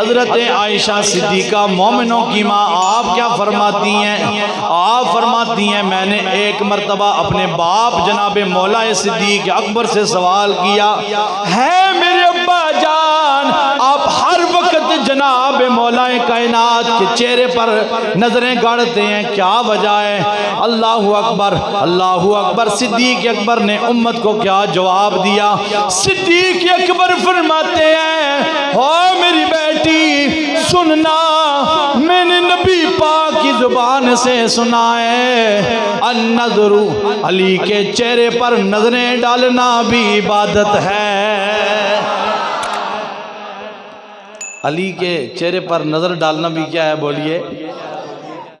حضرت عائشہ صدیقہ مومنوں کی ماں آپ کیا فرماتی ہیں؟ آپ فرماتی ہیں میں نے ایک مرتبہ اپنے باپ جناب مولا صدیق اکبر سے سوال کیا ہے میرے ابا جان آپ ہر وقت جناب مولا کائنات کے چہرے پر نظریں گاڑتے ہیں کیا وجہ ہے؟ اللہ اکبر اللہ اکبر صدیق اکبر نے امت کو کیا جواب دیا؟ صدیق اکبر فرماتے ہیں سننا، میں نے نبی پاک کی زبان سے سنا ہے۔ النظر علی کے چہرے پر نظریں ڈالنا بھی عبادت ہے۔ علی کے چہرے پر نظر ڈالنا بھی کیا ہے؟ بولیے۔